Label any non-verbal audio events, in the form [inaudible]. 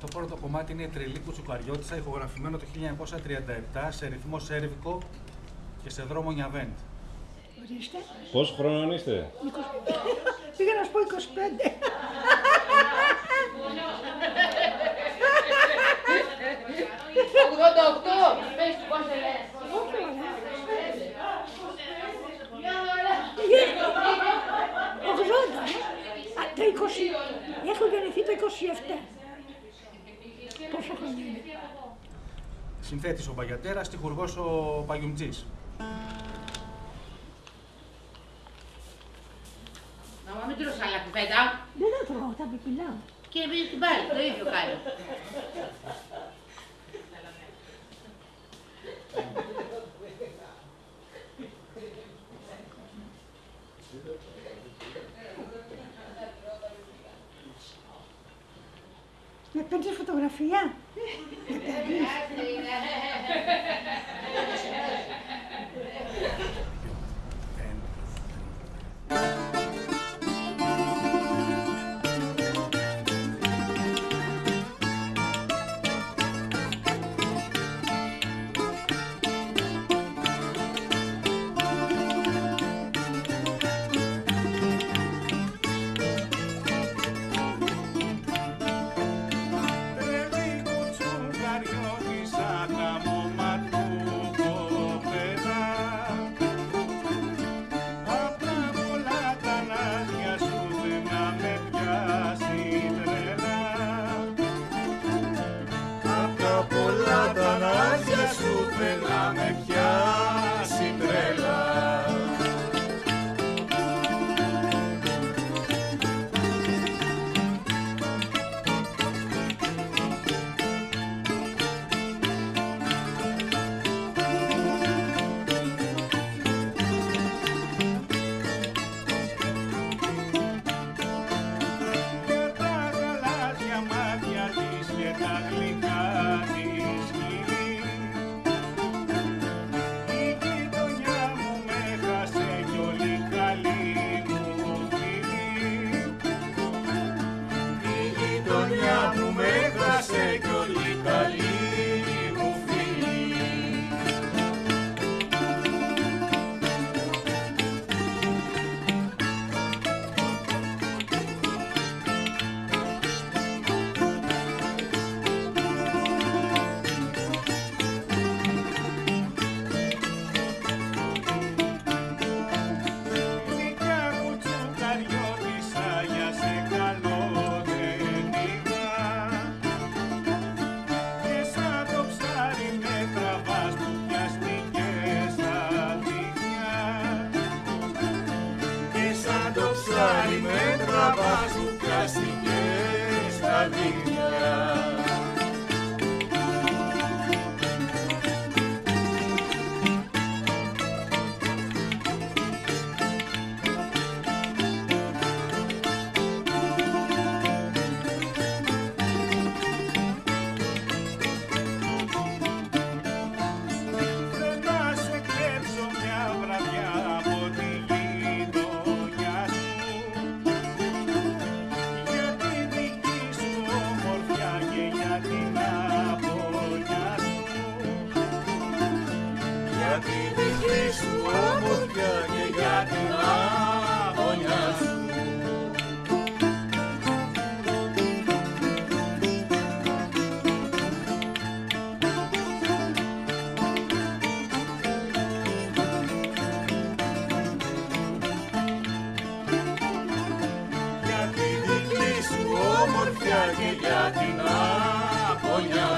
Το πρώτο κομμάτι είναι η Τρελή Κουτσουκαριώτησα, ηχογραφημένο το 1937 σε ρυθμό σέρβικο και σε δρόμο Νιαβέντ. Ορίστε. Πόσο χρόνο είστε; 20. [laughs] Πήγα να σου πω 25. πες του πώς σε λες. Όχι, ωραία. 80, ε. Α, το 20. Έχω γεννηθεί το 27. Πόσο χρόνο είναι. Συνθέτης ο Μπαγιατέρας, τυχουργός ο Παγιουμτζής. Μαμά μην τρως άλλα κουπέτα. Δεν θα τρώω, θα πιπιλάω. Και εμείς την πάλι, το ίδιο κάνει. [laughs] Με Aprendi a fotografia? [laughs] [laughs] lágrima entra abaixo, castigo. Την απολιά σου Για τη δική σου ομορφιά και για την απολιά σου. Για τη δική σου ομορφιά και για την soñar.